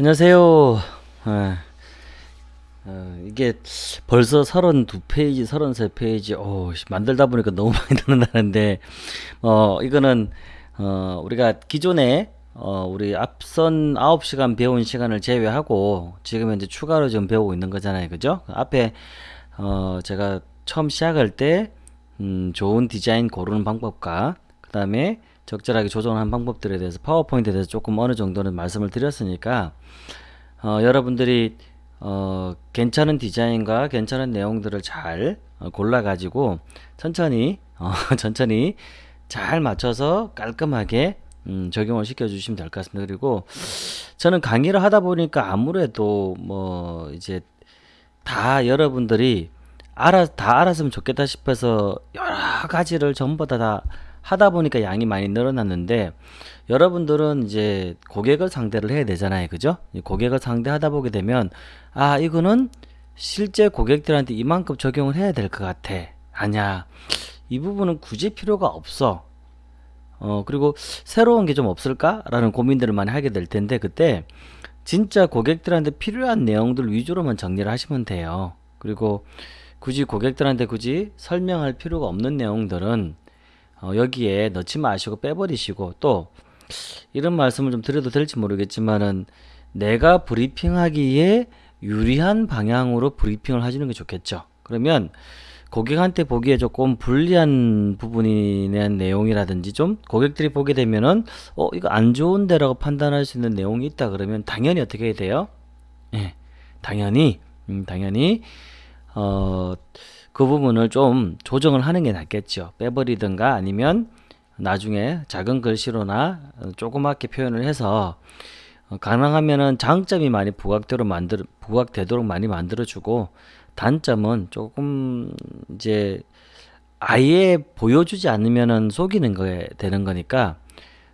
안녕하세요. 아, 어, 이게 벌써 32페이지, 33페이지, 오, 씨, 만들다 보니까 너무 많이 늘어나는데, 어, 이거는, 어, 우리가 기존에, 어, 우리 앞선 9시간 배운 시간을 제외하고, 지금 현재 추가로 좀 배우고 있는 거잖아요. 그죠? 앞에, 어, 제가 처음 시작할 때, 음, 좋은 디자인 고르는 방법과, 그 다음에 적절하게 조정하는 방법들에 대해서 파워포인트에 대해서 조금 어느 정도는 말씀을 드렸으니까 어, 여러분들이 어, 괜찮은 디자인과 괜찮은 내용들을 잘 어, 골라 가지고 천천히 어, 천천히 잘 맞춰서 깔끔하게 음, 적용을 시켜 주시면 될 것 같습니다. 그리고 저는 강의를 하다 보니까 아무래도 뭐 이제 다 여러분들이 알아 다 알았으면 좋겠다 싶어서 여러 가지를 전부 다, 다 하다 보니까 양이 많이 늘어났는데 여러분들은 이제 고객을 상대를 해야 되잖아요. 그죠? 고객을 상대하다 보게 되면 아, 이거는 실제 고객들한테 이만큼 적용을 해야 될 것 같아. 아냐. 이 부분은 굳이 필요가 없어. 어, 그리고 새로운 게 좀 없을까? 라는 고민들을 많이 하게 될 텐데 그때 진짜 고객들한테 필요한 내용들 위주로만 정리를 하시면 돼요. 그리고 굳이 고객들한테 굳이 설명할 필요가 없는 내용들은 어, 여기에 넣지 마시고 빼버리시고 또 이런 말씀을 좀 드려도 될지 모르겠지만은 내가 브리핑하기에 유리한 방향으로 브리핑을 하시는 게 좋겠죠. 그러면 고객한테 보기에 조금 불리한 부분이 대한 내용이라든지 좀 고객들이 보게 되면은 어 이거 안 좋은데 라고 판단할 수 있는 내용이 있다 그러면 당연히 어떻게 해야 돼요? 예, 당연히 음, 당연히 어 그 부분을 좀 조정을 하는 게 낫겠죠. 빼버리든가 아니면 나중에 작은 글씨로나 조그맣게 표현을 해서 어, 가능하면은 장점이 많이 부각되도록 만들 부각되도록 많이 만들어주고 단점은 조금 이제 아예 보여주지 않으면은 속이는 거에 되는 거니까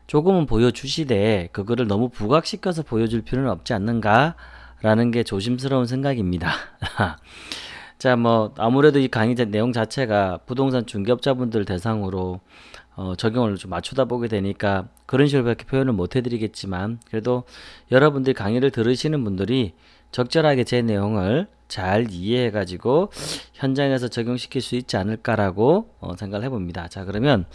조금은 보여주시되 그거를 너무 부각시켜서 보여줄 필요는 없지 않는가 라는 게 조심스러운 생각입니다. 자, 뭐 아무래도 이 강의 내용 자체가 부동산 중개업자분들 대상으로 어, 적용을 좀 맞추다 보게 되니까 그런 식으로밖에 표현을 못 해드리겠지만 그래도 여러분들이 강의를 들으시는 분들이 적절하게 제 내용을 잘 이해해 가지고 현장에서 적용시킬 수 있지 않을까라고 어, 생각을 해봅니다. 자 그러면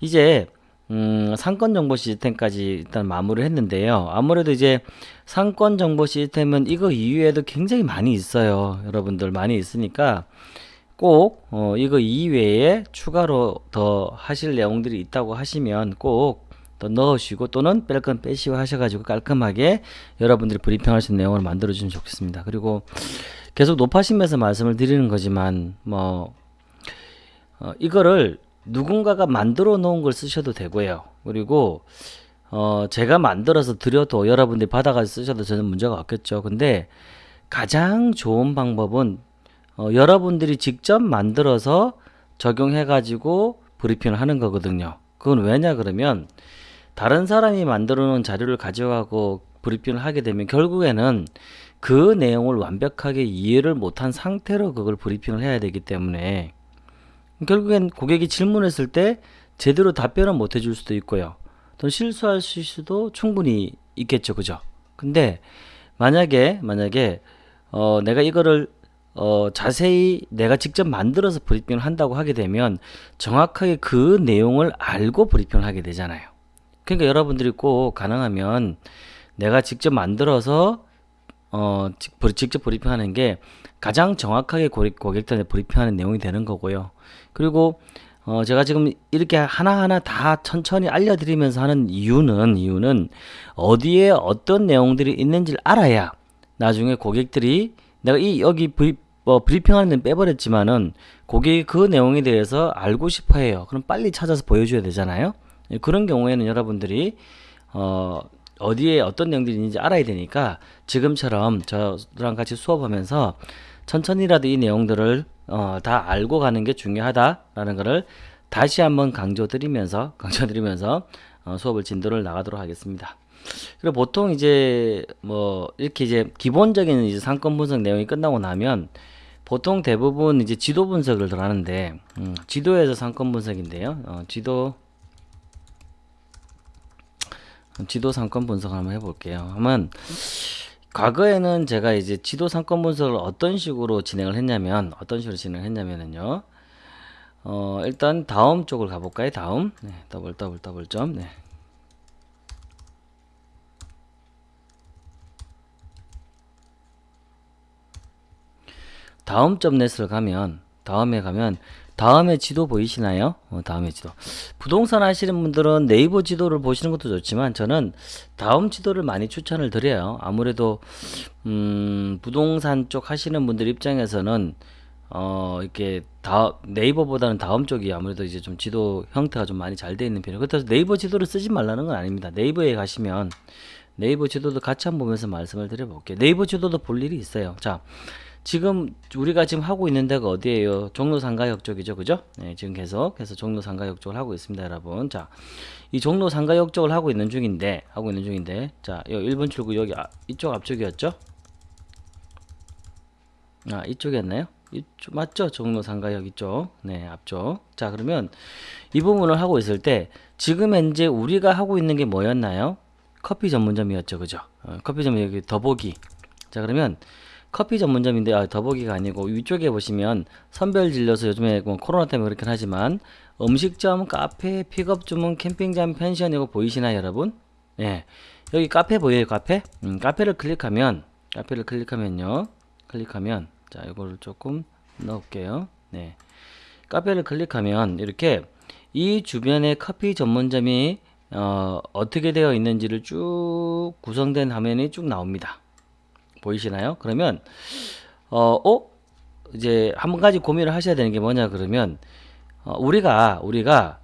이제 음, 상권 정보 시스템까지 일단 마무리를 했는데요. 아무래도 이제 상권 정보 시스템은 이거 이외에도 굉장히 많이 있어요. 여러분들 많이 있으니까 꼭 어, 이거 이외에 추가로 더 하실 내용들이 있다고 하시면 꼭 더 넣으시고 또는 뺄 건 빼시고 하셔가지고 깔끔하게 여러분들이 브리핑할 수 있는 내용을 만들어 주시면 좋겠습니다. 그리고 계속 높아심에서 말씀을 드리는 거지만 뭐 어, 이거를 누군가가 만들어 놓은 걸 쓰셔도 되고요. 그리고 어, 제가 만들어서 드려도 여러분들이 받아가서 쓰셔도 저는 문제가 없겠죠. 근데 가장 좋은 방법은 어, 여러분들이 직접 만들어서 적용해 가지고 브리핑을 하는 거거든요. 그건 왜냐 그러면 다른 사람이 만들어 놓은 자료를 가져가고 브리핑을 하게 되면 결국에는 그 내용을 완벽하게 이해를 못한 상태로 그걸 브리핑을 해야 되기 때문에 결국엔 고객이 질문했을 때 제대로 답변을 못 해줄 수도 있고요. 또 실수할 수도 충분히 있겠죠. 그죠? 근데 만약에 만약에 어 내가 이거를 어 자세히 내가 직접 만들어서 브리핑을 한다고 하게 되면 정확하게 그 내용을 알고 브리핑을 하게 되잖아요. 그러니까 여러분들이 꼭 가능하면 내가 직접 만들어서 어 직접 브리핑하는 게 가장 정확하게 고객들한테 브리핑하는 내용이 되는 거고요. 그리고 어 제가 지금 이렇게 하나하나 다 천천히 알려드리면서 하는 이유는 이유는 어디에 어떤 내용들이 있는지를 알아야 나중에 고객들이 내가 이 여기 브리, 뭐 브리핑하는 데는 빼버렸지만은 고객이 그 내용에 대해서 알고 싶어 해요. 그럼 빨리 찾아서 보여줘야 되잖아요. 예, 그런 경우에는 여러분들이 어 어디에 어떤 내용들이 있는지 알아야 되니까 지금처럼 저랑 같이 수업하면서 천천히라도 이 내용들을 어, 다 알고 가는 게 중요하다라는 것을 다시 한번 강조드리면서 강조드리면서 어, 수업을 진도를 나가도록 하겠습니다. 그리고 보통 이제 뭐 이렇게 이제 기본적인 이제 상권 분석 내용이 끝나고 나면 보통 대부분 이제 지도 분석을 들어가는데 음, 지도에서 상권 분석인데요. 어, 지도 지도 상권 분석 한번 해볼게요. 하면 과거에는 제가 이제 지도 상권 분석을 어떤 식으로 진행을 했냐면 어떤 식으로 진행을 했냐면은요. 어, 일단 다음 쪽을 가볼까요? 다음 네, 더블 더블 더블 점 네. 다음 점 net을 가면 다음에 가면 다음에 지도 보이시나요? 어, 다음에 지도. 부동산 하시는 분들은 네이버 지도를 보시는 것도 좋지만 저는 다음 지도를 많이 추천을 드려요. 아무래도 음, 부동산 쪽 하시는 분들 입장에서는 어 이렇게 다 네이버보다는 다음 쪽이 아무래도 이제 좀 지도 형태가 좀 많이 잘 되어 있는 편이에요. 그렇다고 네이버 지도를 쓰지 말라는 건 아닙니다. 네이버에 가시면 네이버 지도도 같이 한번 보면서 말씀을 드려볼게요. 네이버 지도도 볼 일이 있어요. 자 지금 우리가 지금 하고 있는 데가 어디예요? 종로 상가역 쪽이죠, 그죠? 네, 지금 계속 해서 종로 상가역 쪽을 하고 있습니다, 여러분. 자, 이 종로 상가역 쪽을 하고 있는 중인데, 하고 있는 중인데, 자, 여 1번 출구 여기 아, 이쪽 앞쪽이었죠? 아, 이쪽이었나요? 이쪽 맞죠? 종로 상가역 이쪽, 네, 앞쪽. 자, 그러면 이 부분을 하고 있을 때 지금 현재 우리가 하고 있는 게 뭐였나요? 커피 전문점이었죠, 그죠? 어, 커피 전문 여기 더보기. 자, 그러면 커피 전문점인데 아, 더보기가 아니고 위쪽에 보시면 선별 진료소 요즘에 뭐 코로나 때문에 그렇긴 하지만 음식점, 카페, 픽업 주문, 캠핑장, 펜션 이거 보이시나요 여러분? 예. 여기 카페 보여요 카페? 음, 카페를 클릭하면 카페를 클릭하면요 클릭하면 자 이거를 조금 넣을게요 네 카페를 클릭하면 이렇게 이 주변에 커피 전문점이 어, 어떻게 되어 있는지를 쭉 구성된 화면이 쭉 나옵니다 보이시나요? 그러면 어, 어? 이제 한 가지 고민을 하셔야 되는 게 뭐냐 그러면 어, 우리가 우리가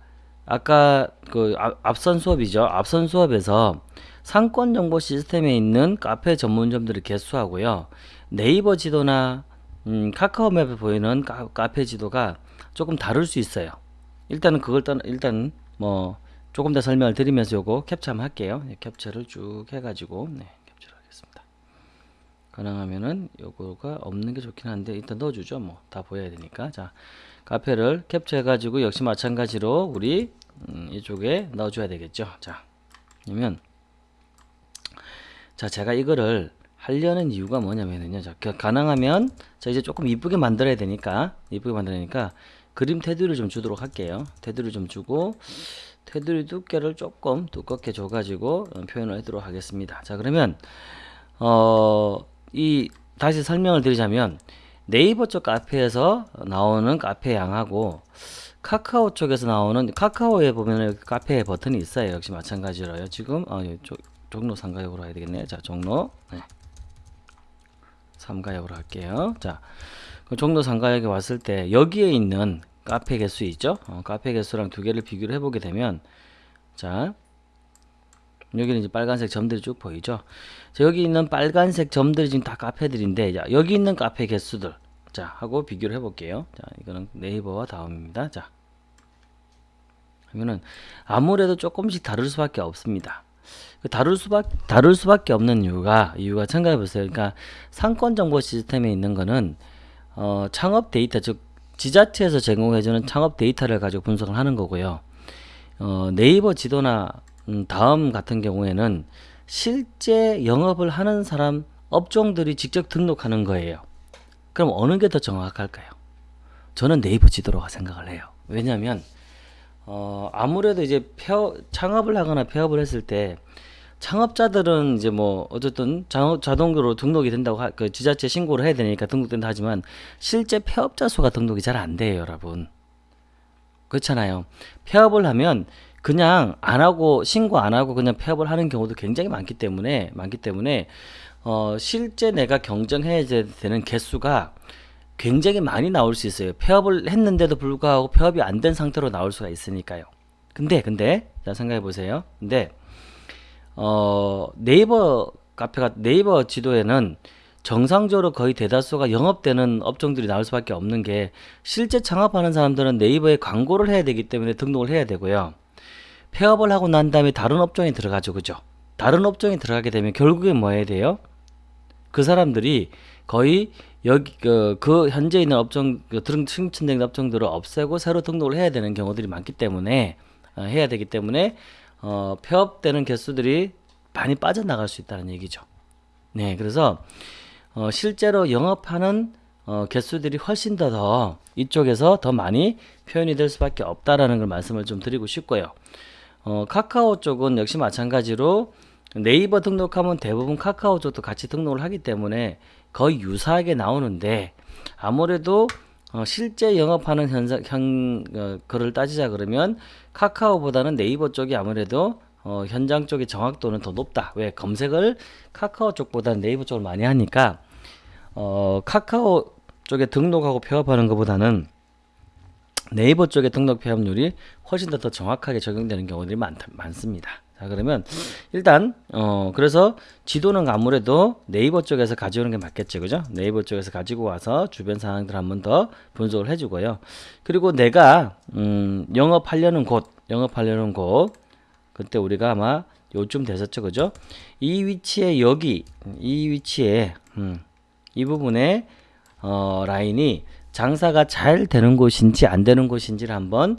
아까 그 앞, 선 수업이죠. 앞선 수업에서 상권 정보 시스템에 있는 카페 전문점들을 개수하고요. 네이버 지도나 음, 카카오맵에 보이는 카, 카페 지도가 조금 다를 수 있어요. 일단은 그걸 떠 일단 뭐 조금 더 설명을 드리면서 요거 캡처 한번 할게요. 네, 캡처를 쭉 해가지고 네. 가능하면은 요거가 없는 게 좋긴 한데 일단 넣어주죠. 뭐 다 보여야 되니까. 자 카페를 캡처해 가지고 역시 마찬가지로 우리 음, 이쪽에 넣어줘야 되겠죠. 자 그러면 자 제가 이거를 하려는 이유가 뭐냐면은요. 자 가능하면 자 이제 조금 이쁘게 만들어야 되니까 이쁘게 만들어니까 그림 테두리를 좀 주도록 할게요. 테두리 좀 주고 테두리 두께를 조금 두껍게 줘 가지고 어, 표현을 하도록 하겠습니다. 자 그러면 어 이 다시 설명을 드리자면 네이버 쪽 카페에서 나오는 카페 양하고 카카오 쪽에서 나오는 카카오에 보면 카페 버튼이 있어요. 역시 마찬가지로요. 지금 어, 조, 종로 3가역으로 해야 되겠네요. 자, 종로 네. 3가역으로 할게요. 자, 그 종로 3가역에 왔을 때 여기에 있는 카페 개수 있죠? 어, 카페 개수랑 두 개를 비교를 해보게 되면 자, 여기는 이제 빨간색 점들이 쭉 보이죠. 자, 여기 있는 빨간색 점들이 지금 다 카페들인데, 자, 여기 있는 카페 개수들. 자, 하고 비교를 해볼게요. 자, 이거는 네이버와 다음입니다. 자, 하면은 아무래도 조금씩 다를 수밖에 없습니다. 그 다룰 수밖 다룰 수밖에 없는 이유가 이유가 생각해 보세요. 그러니까 상권 정보 시스템에 있는 거는 어, 창업 데이터 즉 지자체에서 제공해주는 창업 데이터를 가지고 분석을 하는 거고요. 어, 네이버 지도나 음, 다음 같은 경우에는 실제 영업을 하는 사람 업종들이 직접 등록하는 거예요. 그럼 어느 게 더 정확할까요? 저는 네이버 지도로 생각을 해요. 왜냐하면 어, 아무래도 이제 폐업, 창업을 하거나 폐업을 했을 때 창업자들은 이제 뭐 어쨌든 자동으로 등록이 된다고 하, 그 지자체 신고를 해야 되니까 등록된다 하지만 실제 폐업자 수가 등록이 잘 안 돼요, 여러분. 그렇잖아요. 폐업을 하면 그냥 안 하고 신고 안 하고 그냥 폐업을 하는 경우도 굉장히 많기 때문에 많기 때문에 어 실제 내가 경쟁해야 되는 개수가 굉장히 많이 나올 수 있어요. 폐업을 했는데도 불구하고 폐업이 안 된 상태로 나올 수가 있으니까요. 근데 근데 자 생각해 보세요. 근데 어 네이버 카페가 네이버 지도에는 정상적으로 거의 대다수가 영업되는 업종들이 나올 수밖에 없는 게 실제 창업하는 사람들은 네이버에 광고를 해야 되기 때문에 등록을 해야 되고요. 폐업을 하고 난 다음에 다른 업종에 들어가죠. 그죠? 다른 업종에 들어가게 되면 결국엔 뭐 해야 돼요? 그 사람들이 거의 여기 그, 그 현재 있는 업종 그등 승천된 업종들을 없애고 새로 등록을 해야 되는 경우들이 많기 때문에 어, 해야 되기 때문에 어, 폐업되는 개수들이 많이 빠져나갈 수 있다는 얘기죠. 네, 그래서 어, 실제로 영업하는 어, 개수들이 훨씬 더, 더 이쪽에서 더 많이 표현이 될 수밖에 없다라는 걸 말씀을 좀 드리고 싶고요. 어, 카카오 쪽은 역시 마찬가지로 네이버 등록하면 대부분 카카오 쪽도 같이 등록을 하기 때문에 거의 유사하게 나오는데 아무래도 어, 실제 영업하는 현상 현 어, 거를 따지자 그러면 카카오보다는 네이버 쪽이 아무래도 어, 현장 쪽의 정확도는 더 높다. 왜 검색을 카카오 쪽보다는 네이버 쪽을 많이 하니까 어, 카카오 쪽에 등록하고 폐업하는 것보다는 네이버 쪽에 등록 폐업률이 훨씬 더, 더 정확하게 적용되는 경우들이 많, 많습니다. 자 그러면 일단 어 그래서 지도는 아무래도 네이버 쪽에서 가져오는 게 맞겠죠. 그죠? 네이버 쪽에서 가지고 와서 주변 상황들 한 번 더 분석을 해주고요. 그리고 내가 음 영업하려는 곳 영업하려는 곳 그때 우리가 아마 요쯤 됐었죠. 그죠? 이 위치에 여기 이 위치에 음, 이 부분에 어 라인이 장사가 잘 되는 곳인지 안 되는 곳인지를 한번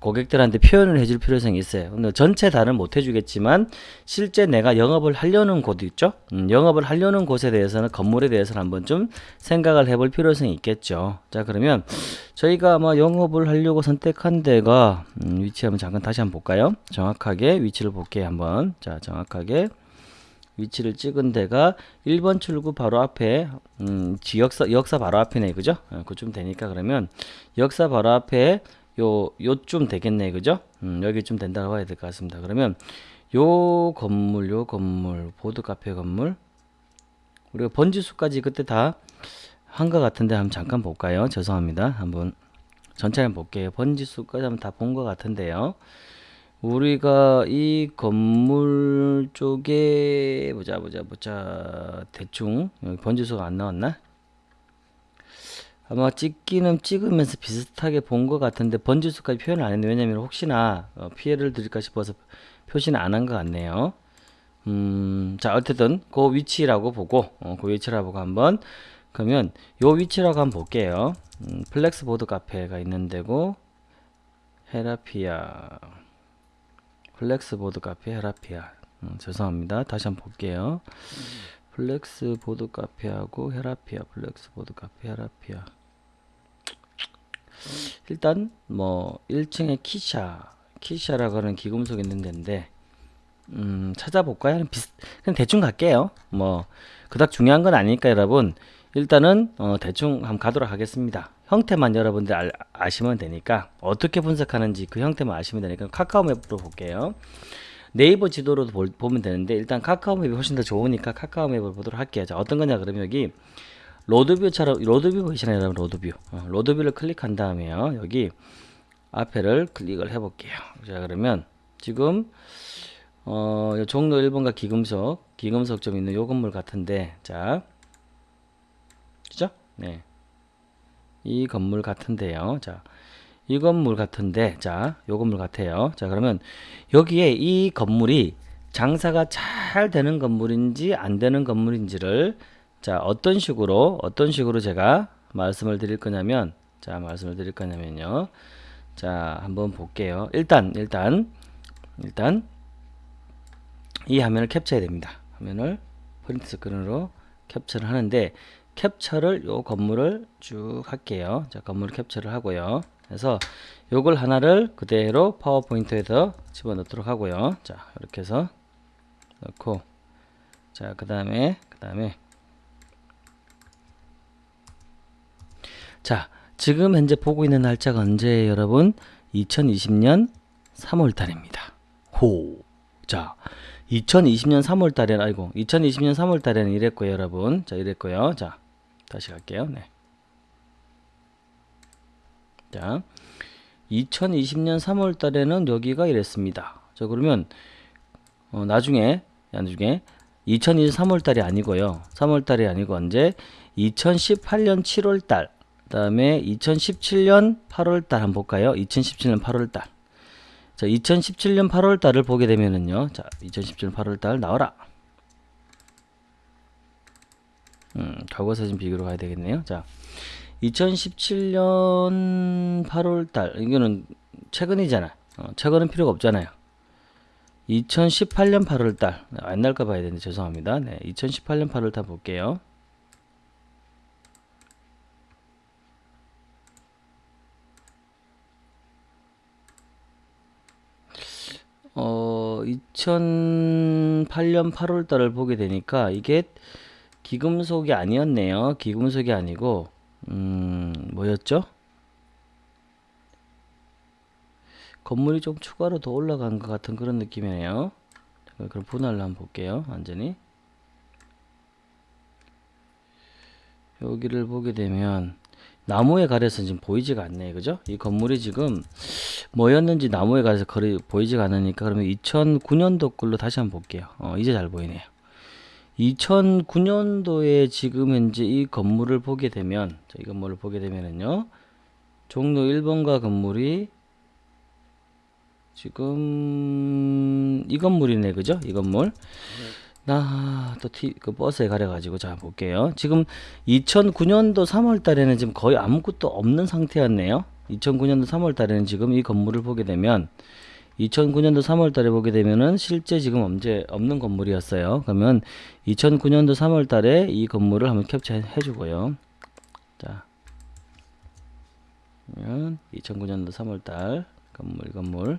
고객들한테 표현을 해줄 필요성이 있어요. 근데 전체 다는 못 해주겠지만 실제 내가 영업을 하려는 곳 있죠. 음, 영업을 하려는 곳에 대해서는 건물에 대해서는 한번 좀 생각을 해볼 필요성이 있겠죠. 자 그러면 저희가 아마 영업을 하려고 선택한 데가 음, 위치 한번 잠깐 다시 한번 볼까요? 정확하게 위치를 볼게요. 한번 자 정확하게 위치를 찍은 데가 1번 출구 바로 앞에 음, 지역사 역사 바로 앞이네 그죠? 어, 그쯤 되니까 그러면 역사 바로 앞에 요 요쯤 되겠네 그죠? 음, 여기쯤 된다고 봐야 될 것 같습니다. 그러면 요 건물 요 건물 보드 카페 건물 우리가 번지수까지 그때 다 한 것 같은데 한번 잠깐 볼까요? 죄송합니다. 한번 전체 한번 볼게요. 번지수까지 한번 다 본 것 같은데요 우리가 이 건물 쪽에 보자 보자 보자. 대충. 번지수가 안 나왔나? 아마 찍기는 찍으면서 비슷하게 본 것 같은데 번지수까지 표현을 안 했는데 왜냐면 혹시나 어, 피해를 드릴까 싶어서 표시는 안 한 것 같네요. 음, 자 어쨌든 그 위치라고 보고 어, 그 위치라고 보고 한번. 그러면 요 위치라고 한번 볼게요. 음, 플렉스 보드 카페가 있는 데고 헤라피아 플렉스 보드 카페 헤라피아 음, 죄송합니다 다시 한번 볼게요 플렉스 보드 카페하고 헤라피아 플렉스 보드 카페 헤라피아 일단 뭐 1층에 키샤 키샤라고 하는 기금속 있는 데인데 음, 찾아볼까요? 비슷, 그냥 대충 갈게요. 뭐 그닥 중요한 건 아니니까 여러분 일단은 어, 대충 한번 가도록 하겠습니다. 형태만 여러분들 알, 아시면 되니까 어떻게 분석하는지 그 형태만 아시면 되니까 카카오맵으로 볼게요. 네이버 지도로도 볼, 보면 되는데 일단 카카오맵이 훨씬 더 좋으니까 카카오맵을 보도록 할게요. 자 어떤 거냐 그러면 여기 로드뷰처럼 로드뷰 보이시나요 여러분 로드뷰 어, 로드뷰를 클릭한 다음에요 여기 앞에를 클릭을 해 볼게요 자 그러면 지금 어, 종로 1번가 귀금속 귀금속 좀 있는 요 건물 같은데 자 그죠 네. 이 건물 같은데요. 자 이 건물 같은데 자 요 건물 같아요. 자 그러면 여기에 이 건물이 장사가 잘 되는 건물인지 안 되는 건물인지를 자 어떤 식으로 어떤 식으로 제가 말씀을 드릴 거냐면 자 말씀을 드릴 거냐면요. 자 한번 볼게요. 일단 일단 일단 이 화면을 캡처해야 됩니다. 화면을 프린트 스크린으로 캡처를 하는데 캡처를 요 건물을 쭉 할게요 자 건물을 캡처를 하고요 그래서 요걸 하나를 그대로 파워포인트에서 집어넣도록 하고요 자 이렇게 해서 넣고 자 그 다음에 그 다음에 자, 지금 현재 보고 있는 날짜가 언제예요, 여러분? 2020년 3월 달입니다. 호. 자, 2020년 3월 달에는 아이고, 2020년 3월 달에는 이랬고요, 여러분. 자, 이랬고요. 자, 다시 갈게요. 네. 자, 2020년 3월 달에는 여기가 이랬습니다. 자, 그러면 어, 나중에 나중에 2020년 3월 달이 아니고요. 3월 달이 아니고 언제 2018년 7월 달 다음에 2017년 8월 달 한번 볼까요? 2017년 8월 달. 자, 2017년 8월 달을 보게 되면은요. 자, 2017년 8월 달 나와라. 음, 과거 사진 비교로 가야 되겠네요. 자, 2017년 8월달 이거는 최근이잖아. 어, 최근은 필요가 없잖아요. 2018년 8월달 옛날 거 봐야 되는데 죄송합니다. 네, 2018년 8월달 볼게요. 어, 2008년 8월 달을 보게 되니까 이게 기금속이 아니었네요. 기금속이 아니고 음, 뭐였죠? 건물이 좀 추가로 더 올라간 것 같은 그런 느낌이네요. 자, 그럼 분할을 한번 볼게요. 완전히. 여기를 보게 되면 나무에 가려서 지금 보이지가 않네 그죠? 이 건물이 지금 뭐였는지 나무에 가려서 거리 보이지가 않으니까 그러면 2009년도 걸로 다시 한번 볼게요. 어, 이제 잘 보이네요. 2009년도에 지금 현재 이 건물을 보게 되면 자, 이 건물을 보게 되면은요. 종로 1번가 건물이 지금 이 건물이네 그죠? 이 건물. 나또그 버스에 가려 가지고 자 볼게요. 지금 2009년도 3월 달에는 지금 거의 아무것도 없는 상태였네요. 2009년도 3월 달에는 지금 이 건물을 보게 되면 2009년도 3월 달에 보게 되면은 실제 지금 언제 없는 건물이었어요. 그러면 2009년도 3월 달에 이 건물을 한번 캡처해 주고요. 자. 그러면 2009년도 3월 달 건물 건물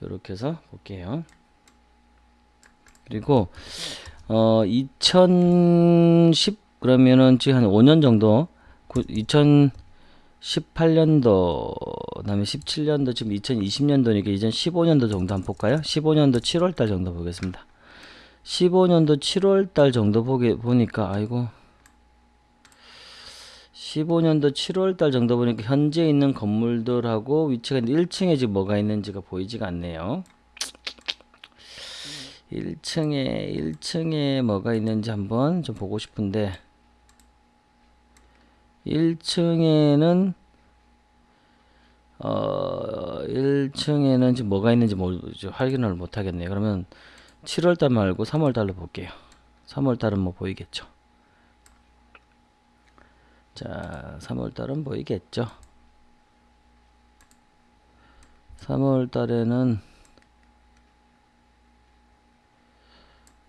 이렇게 해서 볼게요. 그리고 어 2010 그러면은 지금 한 5년 정도 2018년도 그다음에 17년도 지금 2020년도니까 이전 15년도 정도 한번 볼까요? 15년도 7월 달 정도 보겠습니다. 15년도 7월 달 정도 보게 보니까 아이고 15년도 7월 달 정도 보니까 현재 있는 건물들하고 위치가 1층에 지금 뭐가 있는지가 보이지가 않네요. 1층에 1층에 뭐가 있는지 한번 좀 보고 싶은데 1층에는 어 1층에는 지금 뭐가 있는지 뭐 확인을 못 하겠네요. 그러면 7월 달 말고 3월 달로 볼게요. 3월 달은 뭐 보이겠죠. 자, 3월 달은 보이겠죠. 3월 달에는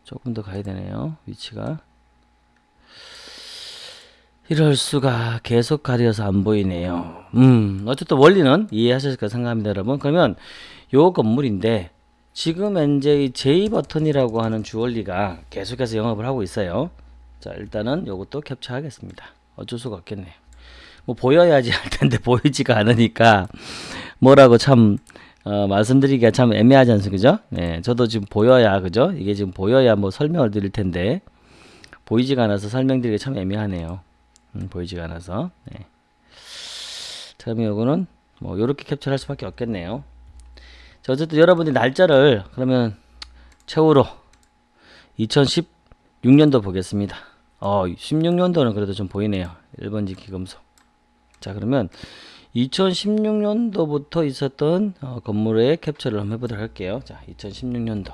조금 더 가야 되네요. 위치가. 이럴 수가 계속 가려서 안 보이네요. 음, 어쨌든 원리는 이해하셨을 까 생각합니다, 여러분. 그러면 요 건물인데 지금 현재 이 J 버튼이라고 하는 주얼리가 계속해서 영업을 하고 있어요. 자, 일단은 요것도 캡처하겠습니다. 어쩔 수가 없겠네요. 뭐 보여야지 할 텐데 보이지가 않으니까 뭐라고 참 어, 말씀드리기가 참 애매하지 않습니까? 네, 저도 지금 보여야, 그죠? 이게 지금 보여야 뭐 설명을 드릴 텐데, 보이지가 않아서 설명드리기 참 애매하네요. 음, 보이지가 않아서. 네. 그러면 요거는 뭐, 요렇게 캡처할 수밖에 없겠네요. 자, 어쨌든 여러분이 날짜를 그러면 최후로 2016년도 보겠습니다. 어, 16년도는 그래도 좀 보이네요. 1번지 기금속. 자, 그러면 2016년도부터 있었던 어, 건물의 캡처를 한번 해보도록 할게요. 자, 2016년도.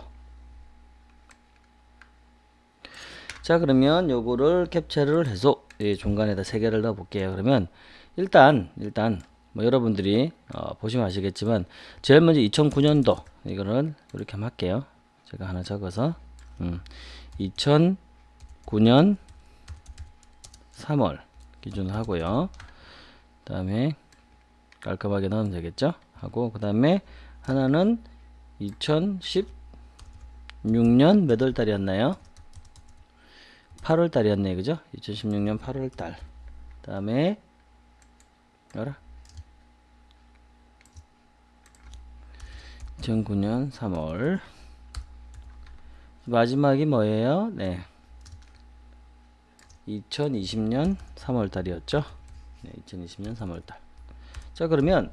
자, 그러면 요거를 캡처를 해서 예, 중간에다 세 개를 넣어 볼게요. 그러면 일단 일단 뭐 여러분들이 어, 보시면 아시겠지만 제일 먼저 2009년도 이거는 이렇게 한번 할게요. 제가 하나 적어서 음, 2009년 3월 기준으로 하고요. 그 다음에 깔끔하게 넣으면 되겠죠 하고 그 다음에 하나는 2016년 몇 월 달이었나요 8월 달이었네 그죠? 2016년 8월 달그 다음에 열라 2009년 3월. 마지막이 뭐예요? 네. 2020년 3월 달이었죠? 네, 2020년 3월 달 자 그러면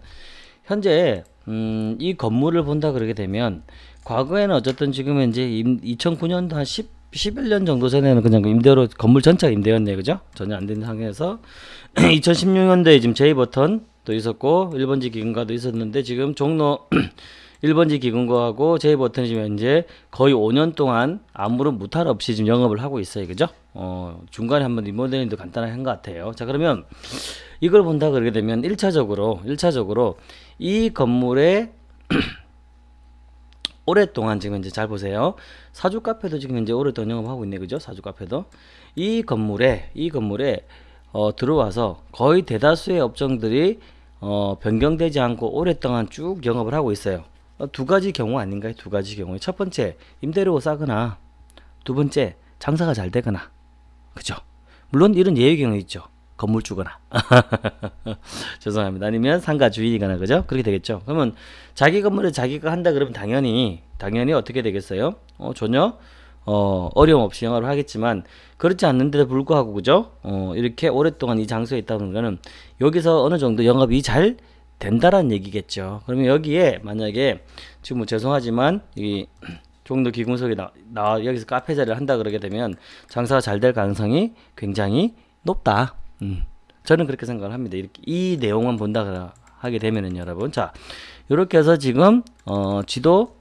현재 음, 이 건물을 본다 그러게 되면 과거에는 어쨌든 지금 현재 2009년도 한 10, 11년 정도 전에는 그냥 임대로 건물 전체가 임대였네 그죠? 전혀 안 되는 상황에서 2016년도에 지금 제이버튼도 있었고 1번지 기금과도 있었는데 지금 종로 1번지 기금과하고 제이버튼이 지금 현재 거의 5년 동안 아무런 무탈 없이 지금 영업을 하고 있어요 그죠? 어, 중간에 한번 리모델링도 간단하게 한 것 같아요 자 그러면 이걸 본다 그러게 되면 1차적으로 1차적으로 이 건물의 오랫동안 지금 이제 잘 보세요. 사주 카페도 지금 이제 오랫동안 영업하고 있네, 그죠? 사주 카페도 이 건물에 이 건물에 어, 들어와서 거의 대다수의 업종들이 어, 변경되지 않고 오랫동안 쭉 영업을 하고 있어요. 어, 두 가지 경우 아닌가요? 두 가지 경우. 첫 번째 임대료가 싸거나 두 번째 장사가 잘 되거나 그죠? 물론 이런 예외 경우 있죠. 건물 주거나 죄송합니다. 아니면 상가 주인이거나 그죠? 그렇게 되겠죠. 그러면 자기 건물에 자기가 한다 그러면 당연히 당연히 어떻게 되겠어요? 어, 전혀 어, 어려움 없이 영업을 하겠지만 그렇지 않는데도 불구하고 그죠? 어, 이렇게 오랫동안 이 장소에 있다는 거는 여기서 어느 정도 영업이 잘 된다라는 얘기겠죠. 그러면 여기에 만약에 지금 뭐 죄송하지만 이 종로 기금속에 나, 나 여기서 카페 자리를 한다 그러게 되면 장사가 잘 될 가능성이 굉장히 높다. 음, 저는 그렇게 생각을 합니다. 이렇게 이 내용만 본다 하게 되면은 여러분 자 이렇게 해서 지금 어, 지도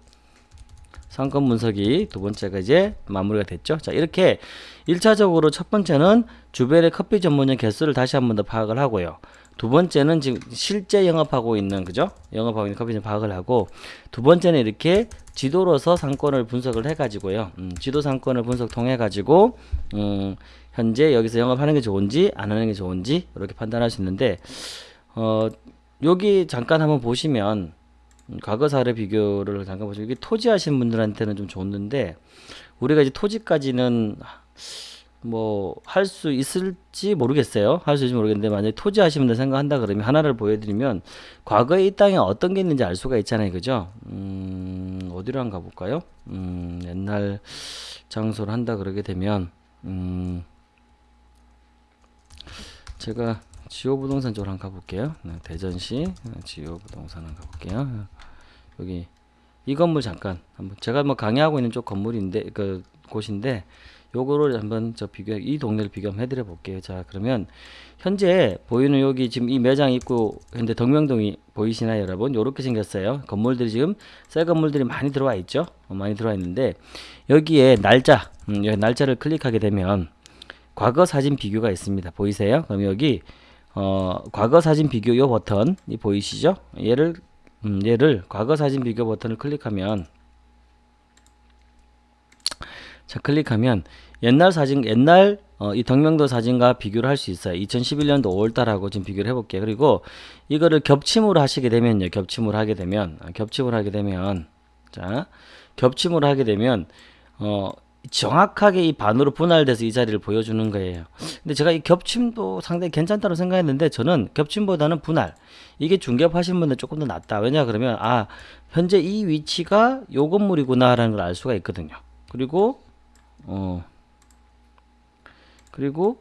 상권 분석이 두 번째가 이제 마무리가 됐죠. 자, 이렇게 1차적으로 첫 번째는 주변의 커피 전문점 개수를 다시 한 번 더 파악을 하고요. 두 번째는 지금 실제 영업하고 있는 그죠? 영업하고 있는 커피점 파악을 하고 두 번째는 이렇게 지도로서 상권을 분석을 해 가지고요. 음, 지도 상권을 분석 통해 가지고 음, 현재 여기서 영업하는 게 좋은지 안 하는 게 좋은지 이렇게 판단할 수 있는데 어, 여기 잠깐 한번 보시면 음, 과거 사례 비교를 잠깐 보시면 이게 토지 하시는 분들한테는 좀 좋는데 우리가 이제 토지까지는 뭐 할 수 있을지 모르겠어요. 할 수 있을지 모르겠는데 만약에 토지 분들 생각한다 그러면 하나를 보여드리면 과거에 이 땅에 어떤 게 있는지 알 수가 있잖아요. 그죠? 음, 어디로 한번 가볼까요? 음, 옛날 장소를 한다 그러게 되면 음, 제가 지오부동산 쪽으로 한번 가볼게요. 네, 대전시 네, 지오부동산 한번 가볼게요. 여기 이 건물 잠깐 한번 제가 뭐 강의하고 있는 쪽 건물인데 그 곳인데 요거를 한번 저 비교 이 동네를 비교 한번 해드려 볼게요. 자 그러면 현재 보이는 여기 지금 이 매장 있고 현재 덕명동이 보이시나요 여러분? 요렇게 생겼어요. 건물들이 지금 새 건물들이 많이 들어와 있죠. 어, 많이 들어와 있는데 여기에 날짜 음, 여기 날짜를 클릭하게 되면 과거 사진 비교가 있습니다. 보이세요? 그럼 여기 어, 과거 사진 비교 요 버튼 이 보이시죠? 얘를 음, 얘를 과거 사진 비교 버튼을 클릭하면 자 클릭하면 옛날 사진 옛날 어, 이 덕명도 사진과 비교를 할 수 있어요 2011년도 5월달하고 지금 비교를 해볼게요 그리고 이거를 겹침으로 하시게 되면요 겹침으로 하게 되면 아, 겹침으로 하게 되면 자 겹침으로 하게 되면 어 정확하게 이 반으로 분할돼서 이 자리를 보여주는 거예요. 근데 제가 이 겹침도 상당히 괜찮다고 생각했는데 저는 겹침보다는 분할 이게 중개업 하시는 분들 조금 더 낫다. 왜냐 그러면 아 현재 이 위치가 요 건물이구나 라는 걸 알 수가 있거든요. 그리고 어 그리고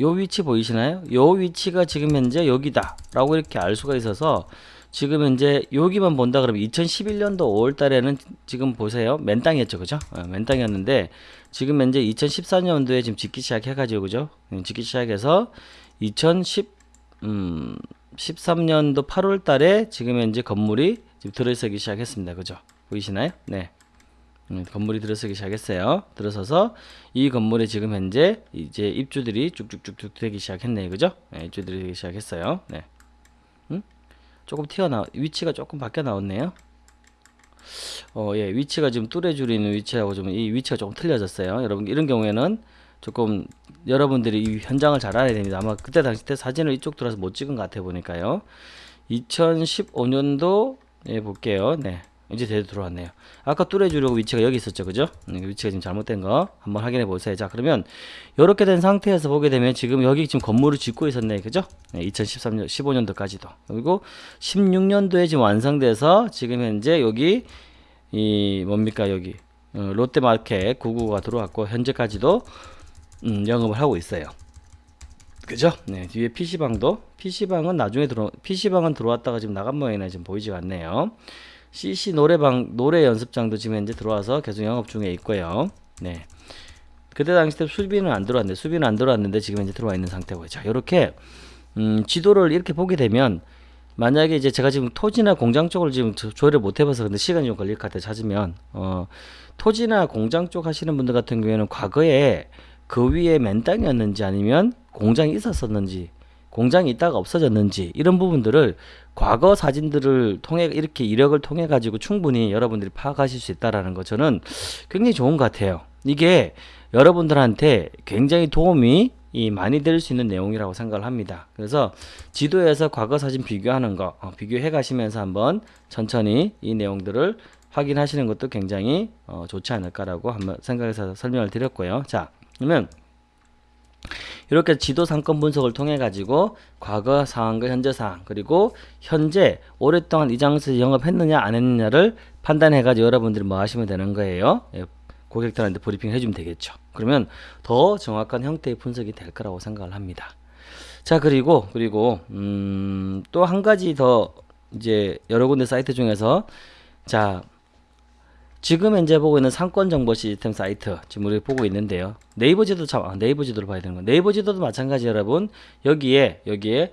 요 위치 보이시나요? 요 위치가 지금 현재 여기다 라고 이렇게 알 수가 있어서 지금 현재 여기만 본다 그러면 2011년도 5월 달에는 지금 보세요. 맨 땅이었죠. 그죠? 어, 맨 땅이었는데 지금 현재 2014년도에 지금 짓기 시작해 가지고 그죠? 음, 짓기 시작해서 2010 음, 13년도 8월 달에 지금 현재 건물이 지금 들어서기 시작했습니다. 그죠? 보이시나요? 네. 음, 건물이 들어서기 시작했어요. 들어서서 이 건물에 지금 현재 이제 입주들이 쭉쭉쭉쭉 되기 시작했네요. 그죠? 네, 입주들이 되기 시작했어요. 네. 음? 조금 튀어나 위치가 조금 바뀌어 나왔네요. 어, 예, 위치가 지금 뚜레줄이 있는 위치하고 좀 이 위치가 조금 틀려졌어요. 여러분 이런 경우에는 조금 여러분들이 이 현장을 잘 알아야 됩니다. 아마 그때 당시 때 사진을 이쪽 들어서 못 찍은 것 같아 보니까요. 2015년도 예, 볼게요. 네. 이제 대도 들어왔네요. 아까 뚜레주려고 위치가 여기 있었죠. 그죠? 음, 위치가 지금 잘못된 거 한번 확인해 보세요. 자, 그러면 이렇게 된 상태에서 보게 되면 지금 여기 지금 건물을 짓고 있었네. 그죠? 네, 2013년, 15년도까지도. 그리고 16년도에 지금 완성돼서 지금 현재 여기 이 뭡니까? 여기 어, 롯데마켓 99가 들어왔고 현재까지도 음, 영업을 하고 있어요. 그죠? 네, 뒤에 PC방도 PC방은 나중에 들어 PC방은 들어왔다가 지금 나간 모양이나 지금 보이지가 않네요. CC 노래방 노래 연습장도 지금 현재 들어와서 계속 영업 중에 있고요. 네. 그때 당시 때 수비는 안 들어왔는데 수비는 안 들어왔는데 지금 현재 들어와 있는 상태고요. 자, 이렇게 음, 지도를 이렇게 보게 되면 만약에 이제 제가 지금 토지나 공장 쪽을 지금 조회를 못 해봐서 근데 시간이 좀 걸릴 것 같아 찾으면 어, 토지나 공장 쪽 하시는 분들 같은 경우에는 과거에 그 위에 맨 땅이었는지 아니면 공장이 있었었는지 공장이 있다가 없어졌는지 이런 부분들을 과거 사진들을 통해 이렇게 이력을 통해 가지고 충분히 여러분들이 파악하실 수 있다라는 거 저는 굉장히 좋은 것 같아요. 이게 여러분들한테 굉장히 도움이 이 많이 될 수 있는 내용이라고 생각을 합니다. 그래서 지도에서 과거 사진 비교하는 거 어, 비교해 가시면서 한번 천천히 이 내용들을 확인하시는 것도 굉장히 어, 좋지 않을까라고 한번 생각해서 설명을 드렸고요. 자, 그러면 이렇게 지도 상권 분석을 통해 가지고 과거 상황과 현재 상황 그리고 현재 오랫동안 이 장소에서 영업했느냐 안 했느냐를 판단해 가지고 여러분들이 뭐 하시면 되는 거예요. 예, 고객들한테 브리핑 해주면 되겠죠. 그러면 더 정확한 형태의 분석이 될 거라고 생각을 합니다. 자 그리고 그리고 음, 또 한 가지 더 이제 여러 군데 사이트 중에서 자 지금 현재 보고 있는 상권 정보 시스템 사이트 지금 우리 보고 있는데요. 네이버 지도 참 아, 네이버 지도를 봐야 되는 거. 네이버 지도도 마찬가지 여러분. 여기에 여기에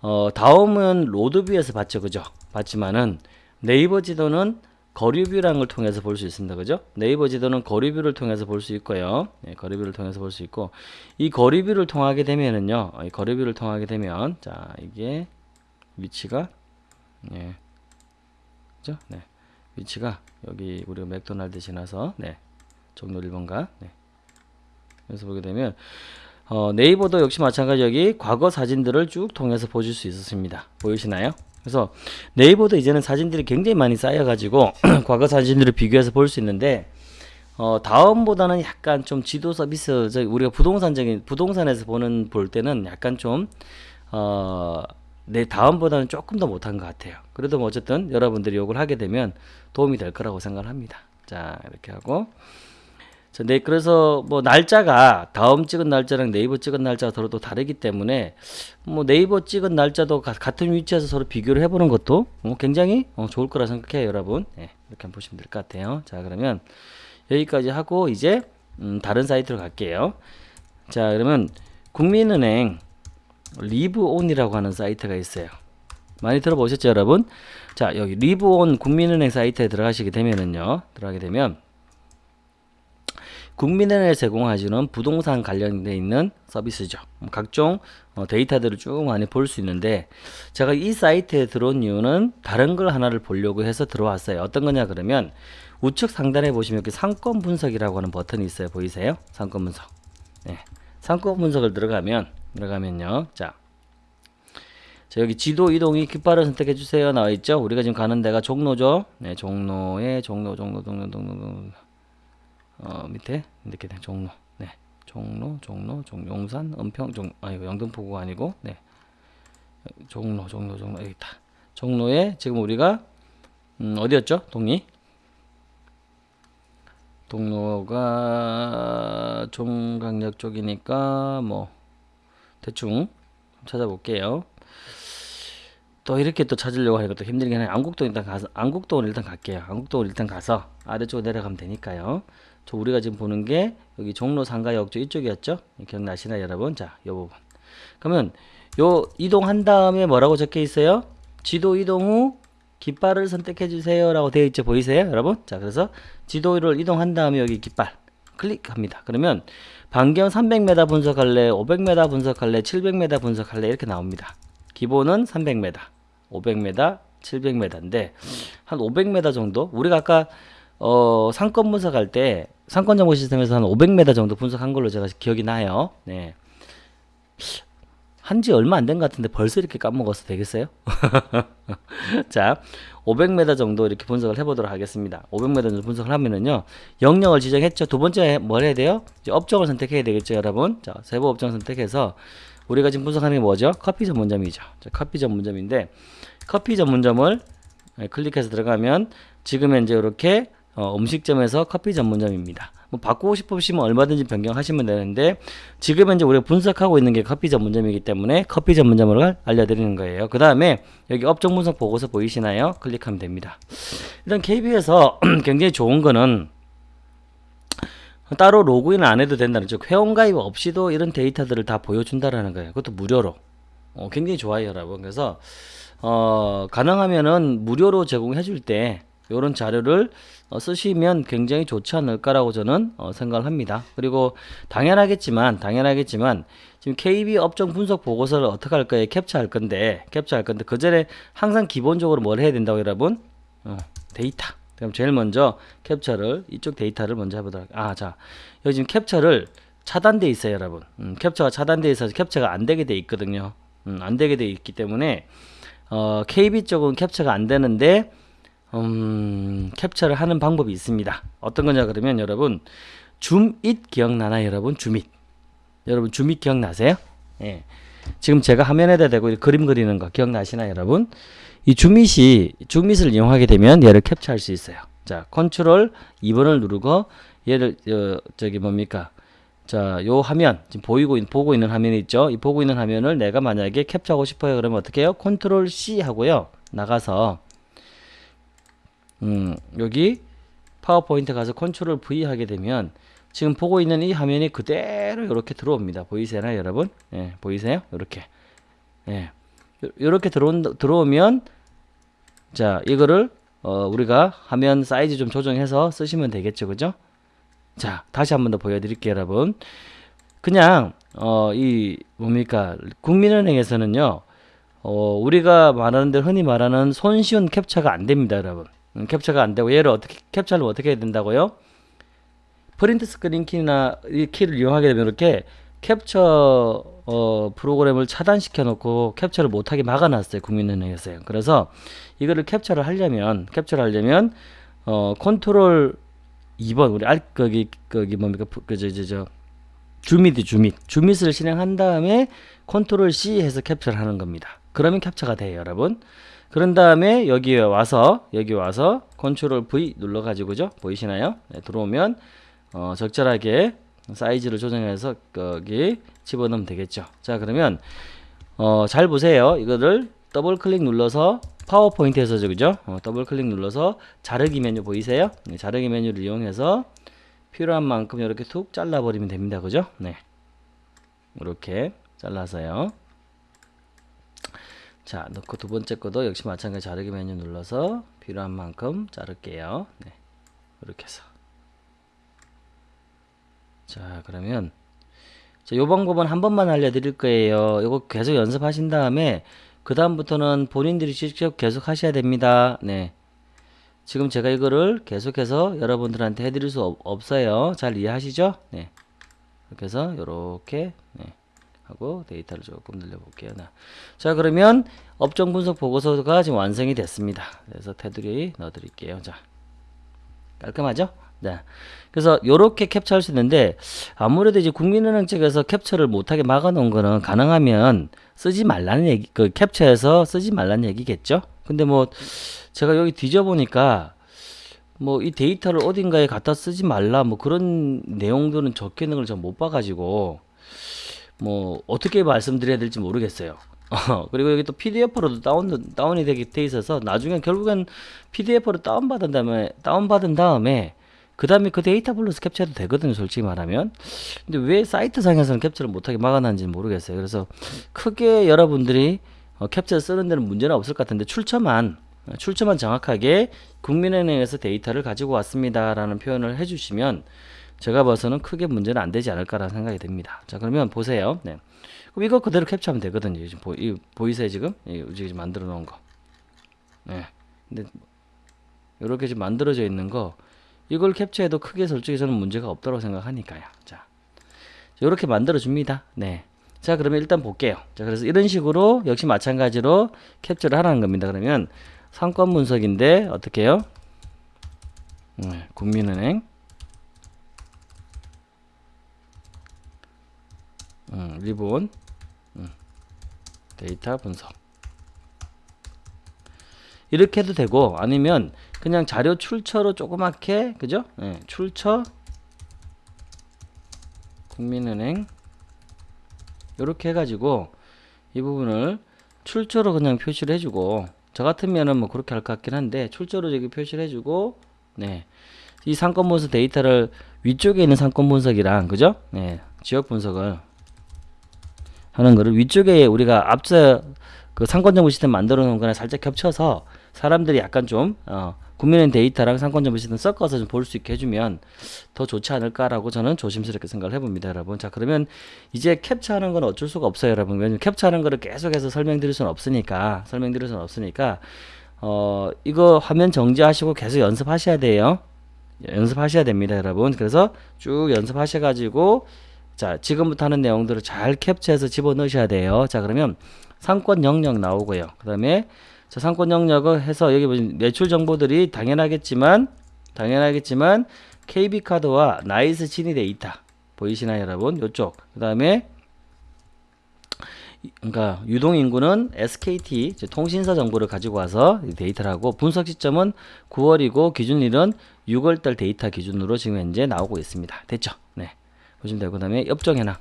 어 다음은 로드뷰에서 봤죠. 그죠? 봤지만은 네이버 지도는 거리뷰라는 걸 통해서 볼 수 있습니다. 그죠? 네이버 지도는 거리뷰를 통해서 볼 수 있고요. 네, 거리뷰를 통해서 볼 수 있고 이 거리뷰를 통하게 되면은요. 이 거리뷰를 통하게 되면 자, 이게 위치가 네. 그죠? 네. 위치가 여기 우리가 맥도날드 지나서 네. 종로 1번가 네. 그래서 보게 되면 어, 네이버도 역시 마찬가지 여기 과거 사진들을 쭉 통해서 보실 수 있었습니다. 보이시나요? 그래서 네이버도 이제는 사진들이 굉장히 많이 쌓여가지고 과거 사진들을 비교해서 볼 수 있는데 어, 다음보다는 약간 좀 지도 서비스 저 우리가 부동산적인 부동산에서 보는 볼 때는 약간 좀 어, 내 다음보다는 조금 더 못한 것 같아요. 그래도 뭐 어쨌든 여러분들이 욕을 하게 되면 도움이 될 거라고 생각을 합니다. 자 이렇게 하고 자, 네, 그래서 뭐 날짜가 다음 찍은 날짜랑 네이버 찍은 날짜가 서로 또 다르기 때문에 뭐 네이버 찍은 날짜도 가, 같은 위치에서 서로 비교를 해보는 것도 뭐 굉장히 어, 좋을 거라 생각해요, 여러분. 네, 이렇게 보시면 될 것 같아요. 자, 그러면 여기까지 하고 이제 음, 다른 사이트로 갈게요. 자, 그러면 국민은행 Liiv ON이라고 하는 사이트가 있어요. 많이 들어보셨죠, 여러분? 자, 여기 Liiv ON 국민은행 사이트에 들어가시게 되면은요, 들어가게 되면 국민은행에 제공해주는 부동산 관련돼 있는 서비스죠. 뭐 각종 어, 데이터들을 쭉 많이 볼 수 있는데 제가 이 사이트에 들어온 이유는 다른 걸 하나를 보려고 해서 들어왔어요. 어떤 거냐 그러면 우측 상단에 보시면 이렇게 상권 분석이라고 하는 버튼이 있어요. 보이세요? 상권 분석. 네. 상권 분석을 들어가면 들어가면요. 자. 자, 여기 지도 이동이 깃발을 선택해 주세요. 나와 있죠? 우리가 지금 가는 데가 종로죠. 네, 종로에 종로 종로 종로 종로 종로 어, 밑에 이렇게 된 종로. 네. 종로, 종로, 종 용산, 은평, 종 아, 이거 영등포구가 아니고 네. 종로, 종로, 종로 여기 있다. 종로에 지금 우리가 음, 어디였죠? 동이 동로가 종강역 쪽이니까 뭐 대충 찾아볼게요. 또 이렇게 또 찾으려고 하니까 또 힘들긴 해요. 안국동 일단 가서 안국동을 일단 갈게요. 안국동을 일단 가서 아래쪽으로 내려가면 되니까요. 저 우리가 지금 보는 게 여기 종로 상가역 쪽 이쪽이었죠? 기억나시나요, 여러분? 자, 요 부분. 그러면 요 이동한 다음에 뭐라고 적혀 있어요? 지도 이동 후 깃발을 선택해 주세요라고 되어 있죠. 보이세요, 여러분? 자, 그래서 지도를 이동한 다음에 여기 깃발 클릭합니다. 그러면 반경 300m 분석할래, 500m 분석할래, 700m 분석할래 이렇게 나옵니다. 기본은 300m, 500m, 700m인데 한 500m 정도 우리가 아까 어, 상권 분석할 때 상권 정보 시스템에서 한 500m 정도 분석한 걸로 제가 기억이 나요. 네. 한 지 얼마 안 된 것 같은데 벌써 이렇게 까먹어서 되겠어요? 자, 500m 정도 이렇게 분석을 해보도록 하겠습니다. 500m 정도 분석을 하면은요, 영역을 지정했죠. 두 번째 뭘 해야 돼요? 업종을 선택해야 되겠죠, 여러분. 자, 세부 업종 선택해서 우리가 지금 분석하는 게 뭐죠? 커피 전문점이죠. 자, 커피 전문점인데 커피 전문점을 네, 클릭해서 들어가면 지금 현재 이렇게 어, 음식점에서 커피 전문점입니다. 뭐 바꾸고 싶으시면 얼마든지 변경하시면 되는데 지금 현재 우리가 분석하고 있는 게 커피 전문점이기 때문에 커피 전문점을 알려드리는 거예요. 그 다음에 여기 업종 분석 보고서 보이시나요? 클릭하면 됩니다. 일단 KB에서 굉장히 좋은 거는 따로 로그인 안 해도 된다는 즉 회원 가입 없이도 이런 데이터들을 다 보여준다라는 거예요. 그것도 무료로. 어, 굉장히 좋아요, 여러분. 그래서 어, 가능하면은 무료로 제공해 줄때 이런 자료를 어, 쓰시면 굉장히 좋지 않을까라고 저는 어, 생각을 합니다. 그리고 당연하겠지만 당연하겠지만 지금 KB 업종 분석 보고서를 어떻게 할 거예요? 캡처할 건데 캡처할 건데 그 전에 항상 기본적으로 뭘 해야 된다고 여러분? 어, 데이터. 그럼 제일 먼저 캡처를 이쪽 데이터를 먼저 해보도록. 아, 자 여기 지금 캡처를 차단돼 있어요, 여러분. 음, 캡처가 차단돼 있어서 캡처가 안 되게 돼 있거든요. 음, 안 되게 돼 있기 때문에 어, KB 쪽은 캡처가 안 되는데 음, 캡처를 하는 방법이 있습니다. 어떤 거냐 그러면 여러분 ZoomIt 기억나나요, 여러분? ZoomIt. 여러분 ZoomIt 기억나세요? 예. 지금 제가 화면에다 대고 그림 그리는 거 기억나시나요, 여러분? 이 ZoomIt이 ZoomIt을 이용하게 되면 얘를 캡처할 수 있어요. 자, 컨트롤 2번을 누르고 얘를 어, 저기 뭡니까? 자, 요 화면 지금 보이고 있, 보고 있는 화면이 있죠. 이 보고 있는 화면을 내가 만약에 캡처하고 싶어요. 그러면 어떻게 해요? 컨트롤 C 하고요. 나가서 음, 여기 파워포인트 가서 컨트롤 V 하게 되면 지금 보고 있는 이 화면이 그대로 이렇게 들어옵니다. 보이세요, 여러분? 예, 보이세요? 이렇게. 예. 이렇게 들어온, 들어오면 자, 이거를 어, 우리가 화면 사이즈 좀 조정해서 쓰시면 되겠죠. 그죠? 자, 다시 한 번 더 보여 드릴게요, 여러분. 그냥, 어, 이, 뭡니까. 국민은행에서는요, 어, 우리가 말하는 대로 흔히 말하는 손쉬운 캡처가 안 됩니다, 여러분. 음, 캡처가 안 되고, 얘를 어떻게, 캡처를 어떻게 해야 된다고요? Print Screen 키나 이 키를 이용하게 되면 이렇게 캡처 어, 프로그램을 차단시켜 놓고 캡처를 못하게 막아놨어요 국민은행에서요. 그래서 이거를 캡처를 하려면 캡처를 하려면 어, 컨트롤 2번 우리 알 거기 거기 뭡니까? 그저저 저 ZoomIt이 ZoomIt. ZoomIt을 실행한 다음에 컨트롤 C 해서 캡처를 하는 겁니다. 그러면 캡처가 돼요 여러분 그런 다음에 여기에 와서 여기 와서 컨트롤 V 눌러 가지고죠 보이시나요 네, 들어오면 어, 적절하게 사이즈를 조정해서 거기 집어넣으면 되겠죠. 자 그러면 어, 잘 보세요. 이거를 더블 클릭 눌러서 파워포인트에서 그죠? 어, 더블 클릭 눌러서 자르기 메뉴 보이세요? 네, 자르기 메뉴를 이용해서 필요한 만큼 이렇게 툭 잘라버리면 됩니다. 그죠? 네. 이렇게 잘라서요. 자, 넣고 두 번째 것도 역시 마찬가지 자르기 메뉴 눌러서 필요한 만큼 자를게요. 네. 이렇게 해서. 자 그러면 자, 요 방법은 한 번만 알려드릴 거예요. 이거 계속 연습하신 다음에 그 다음부터는 본인들이 직접 계속 하셔야 됩니다. 네. 지금 제가 이거를 계속해서 여러분들한테 해드릴 수 없, 없어요. 잘 이해하시죠? 네. 이렇게 해서 요렇게 네. 하고 데이터를 조금 늘려볼게요. 네. 자 그러면 업종 분석 보고서가 지금 완성이 됐습니다. 그래서 테두리 넣어드릴게요. 자 깔끔하죠? 네. 그래서 요렇게 캡처할 수 있는데 아무래도 이제 국민은행 측에서 캡처를 못하게 막아놓은 거는 가능하면 쓰지 말라는 얘기, 그 캡처해서 쓰지 말라는 얘기겠죠. 근데 뭐 제가 여기 뒤져보니까 뭐 이 데이터를 어딘가에 갖다 쓰지 말라 뭐 그런 내용들은 적혀 있는 걸 전 못 봐가지고 뭐 어떻게 말씀드려야 될지 모르겠어요. 어, 그리고 여기 또 PDF로도 다운, 다운이 되게 돼 있어서 나중에 결국엔 PDF로 다운받은 다음에, 다운받은 다음에 그 다음에 그 데이터 불러서 캡처해도 되거든요 솔직히 말하면 근데 왜 사이트 상에서는 캡처를 못하게 막아놨는지 모르겠어요 그래서 크게 여러분들이 어, 캡처 쓰는 데는 문제는 없을 것 같은데 출처만 출처만 정확하게 국민은행에서 데이터를 가지고 왔습니다 라는 표현을 해주시면 제가 봐서는 크게 문제는 안 되지 않을까라는 생각이 듭니다 자 그러면 보세요 네. 그럼 이거 그대로 캡처하면 되거든요 지금 보, 이, 보이세요 지금 이, 지금 만들어 놓은 거 네. 근데 이렇게 지금 만들어져 있는 거 이걸 캡처해도 크게 솔직히 저는 문제가 없다고 생각하니까요. 자, 이렇게 만들어 줍니다. 네. 자, 그러면 일단 볼게요. 자, 그래서 이런 식으로 역시 마찬가지로 캡처를 하라는 겁니다. 그러면 상권 분석인데 어떻게 해요? 네, 국민은행 음, 리본 음, 데이터 분석 이렇게 해도 되고 아니면 그냥 자료 출처로 조그맣게 그죠? 네, 출처 국민은행 이렇게 해가지고 이 부분을 출처로 그냥 표시를 해주고 저 같으면은 뭐 그렇게 할 것 같긴 한데 출처로 여기 표시를 해주고 네. 이 상권 분석 데이터를 위쪽에 있는 상권 분석이랑 그죠? 네. 지역 분석을 하는 거를 위쪽에 우리가 앞서 그 상권 정보 시스템 만들어 놓은 거랑 살짝 겹쳐서 사람들이 약간 좀 어, 국민은행 데이터랑 상권정보 시스템 섞어서 좀 볼 수 있게 해주면 더 좋지 않을까라고 저는 조심스럽게 생각을 해봅니다, 여러분. 자, 그러면 이제 캡처하는 건 어쩔 수가 없어요, 여러분. 왜냐면 캡처하는 거를 계속해서 설명드릴 수는 없으니까, 설명드릴 수는 없으니까, 어, 이거 화면 정지하시고 계속 연습하셔야 돼요. 연습하셔야 됩니다, 여러분. 그래서 쭉 연습하셔 가지고, 자, 지금부터 하는 내용들을 잘 캡처해서 집어넣으셔야 돼요. 자, 그러면 상권 영역 나오고요. 그 다음에 자, 상권 영역을 해서 여기 보시면 매출 정보들이 당연하겠지만 당연하겠지만 KB 카드와 나이스 지니 데이터 보이시나요, 여러분? 요쪽. 그 다음에 그러니까 유동 인구는 SKT 통신사 정보를 가지고 와서 이 데이터를 하고 분석 시점은 9월이고 기준일은 6월달 데이터 기준으로 지금 현재 나오고 있습니다. 됐죠? 네. 보시면 되고 그 다음에 업종 현황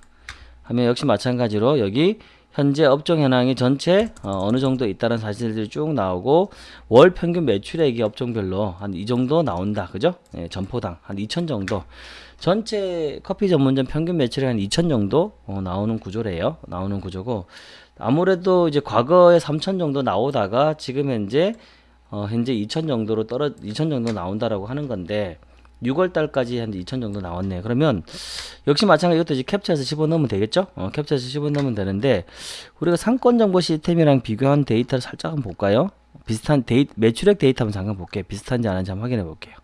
하면 역시 마찬가지로 여기 현재 업종 현황이 전체 어느 정도 있다는 사실들이 쭉 나오고 월 평균 매출액이 업종별로 한 이 정도 나온다. 그죠? 예, 점포당 한 2천 정도. 전체 커피 전문점 평균 매출액 한 2천 정도 어, 나오는 구조래요. 나오는 구조고 아무래도 이제 과거에 3천 정도 나오다가 지금 현재 어, 현재 2천 정도로 떨어 2천 정도 나온다라고 하는 건데 6월 달까지 한 2천 정도 나왔네요. 그러면 역시 마찬가지 이것도 이제 캡처해서 집어넣으면 되겠죠? 어, 캡처해서 집어넣으면 되는데 우리가 상권 정보 시스템이랑 비교한 데이터를 살짝 한번 볼까요? 비슷한 데이 매출액 데이터 한번 잠깐 볼게요. 비슷한지 아닌지 한번 확인해 볼게요.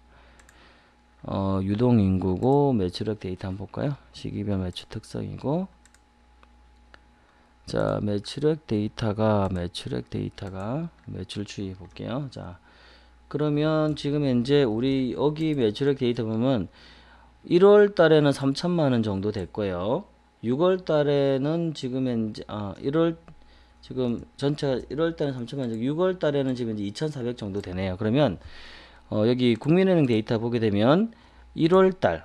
어, 유동 인구고 매출액 데이터 한번 볼까요? 시기별 매출 특성이고 자, 매출액 데이터가 매출액 데이터가 매출 추이 볼게요. 자, 그러면 지금 현재 우리 여기 매출액 데이터 보면 1월 달에는 3천만 원 정도 됐고요. 6월 달에는 지금 현재 아 1월 지금 전체가 1월 달에는 3천만 원, 6월 달에는 지금 이제 2,400 정도 되네요. 그러면 어 여기 국민은행 데이터 보게 되면 1월 달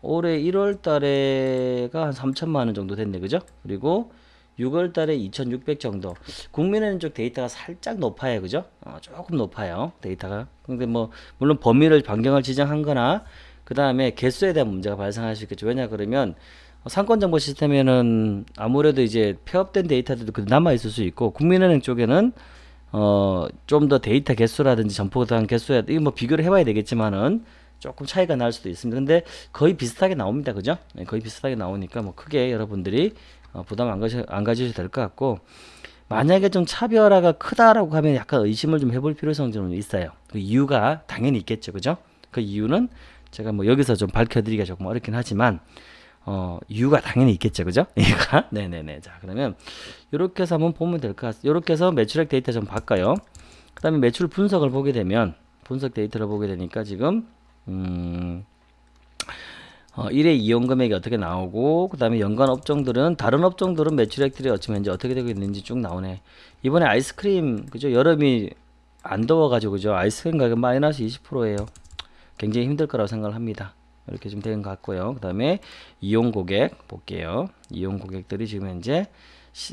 올해 1월 달에가 한 3천만 원 정도 됐네. 그죠? 그리고 6월 달에 2600 정도. 국민은행 쪽 데이터가 살짝 높아요. 그죠? 어, 조금 높아요. 데이터가. 근데 뭐, 물론 범위를 변경을 지정한 거나, 그 다음에 개수에 대한 문제가 발생할 수 있겠죠. 왜냐, 그러면, 상권정보 시스템에는 아무래도 이제 폐업된 데이터들도 그 남아 있을 수 있고, 국민은행 쪽에는, 어, 좀 더 데이터 개수라든지 점포당 개수에, 이거 뭐 비교를 해봐야 되겠지만은, 조금 차이가 날 수도 있습니다. 근데 거의 비슷하게 나옵니다. 그죠? 네, 거의 비슷하게 나오니까 뭐 크게 여러분들이 어, 부담 안, 가셔, 안 가지셔도 될 것 같고 만약에 좀 차별화가 크다라고 하면 약간 의심을 좀 해볼 필요성이 좀 있어요. 그 이유가 당연히 있겠죠, 그죠? 그 이유는 제가 뭐 여기서 좀 밝혀드리기가 조금 어렵긴 하지만 어, 이유가 당연히 있겠죠, 그죠? 이유가 네네네. 자 그러면 이렇게 해서 한번 보면 될 것 같습니다. 이렇게 해서 매출액 데이터 좀 바꿔요. 그 다음에 매출 분석을 보게 되면 분석 데이터를 보게 되니까 지금 음. 어, 1회 이용 금액이 어떻게 나오고 그 다음에 연간 업종들은 다른 업종들은 매출액들이 어찌 현재 어떻게 되고 있는지 쭉 나오네. 이번에 아이스크림 그죠? 여름이 안 더워가지고 그죠? 아이스크림 가격 마이너스 20%예요. 굉장히 힘들 거라고 생각을 합니다. 이렇게 좀 되는 것 같고요. 그 다음에 이용 고객 볼게요. 이용 고객들이 지금 현재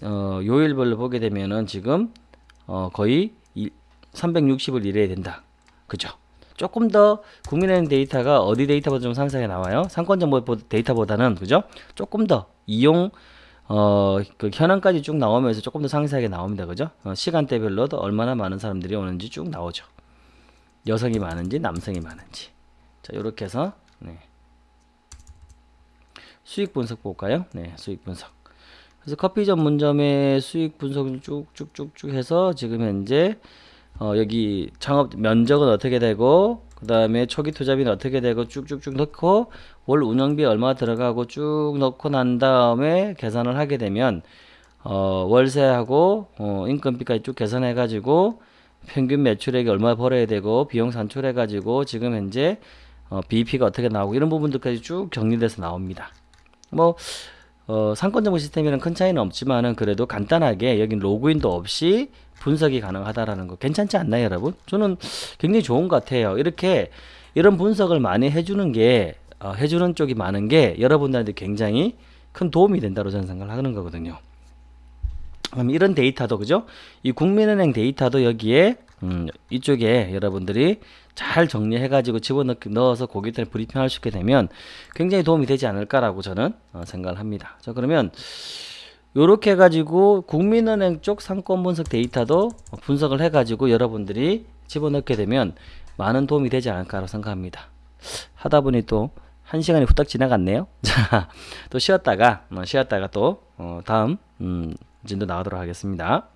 어, 요일별로 보게 되면은 지금 어, 거의 360을 일해야 된다. 그죠 조금 더 국민은행 데이터가 어디 데이터보다 좀 상세하게 나와요. 상권정보 데이터보다는 그죠? 조금 더 이용 어, 그 현황까지 쭉 나오면서 조금 더 상세하게 나옵니다. 그죠? 어, 시간대별로도 얼마나 많은 사람들이 오는지 쭉 나오죠. 여성이 많은지 남성이 많은지. 자, 요렇게 해서 네. 수익 분석 볼까요? 네, 수익 분석. 그래서 커피 전문점의 수익 분석을 쭉쭉쭉쭉 해서 지금 현재 어, 여기 창업 면적은 어떻게 되고 그 다음에 초기 투자비는 어떻게 되고 쭉쭉쭉 넣고 월 운영비 얼마 들어가고 쭉 넣고 난 다음에 계산을 하게 되면 어, 월세하고 어, 인건비까지 쭉 계산해 가지고 평균 매출액이 얼마 벌어야 되고 비용 산출해 가지고 지금 현재 어, BEP가 어떻게 나오고 이런 부분들까지 쭉 정리돼서 나옵니다. 뭐 어, 상권 정보 시스템이랑 큰 차이는 없지만은 그래도 간단하게 여기 로그인도 없이 분석이 가능하다라는 거 괜찮지 않나요, 여러분? 저는 굉장히 좋은 것 같아요. 이렇게 이런 분석을 많이 해주는 게 어, 해주는 쪽이 많은 게 여러분들한테 굉장히 큰 도움이 된다고 저는 생각을 하는 거거든요. 그럼 이런 데이터도 그죠? 이 국민은행 데이터도 여기에 음, 이쪽에 여러분들이 잘 정리해가지고 집어넣어서 고객들 브리핑할 수 있게 되면 굉장히 도움이 되지 않을까라고 저는 어, 생각을 합니다. 자 그러면 이렇게 해가지고 국민은행 쪽 상권 분석 데이터도 분석을 해가지고 여러분들이 집어넣게 되면 많은 도움이 되지 않을까라고 생각합니다. 하다 보니 또 한 시간이 후딱 지나갔네요. 자, 또 쉬었다가 어, 쉬었다가 또 어, 다음 음, 진도 나가도록 하겠습니다.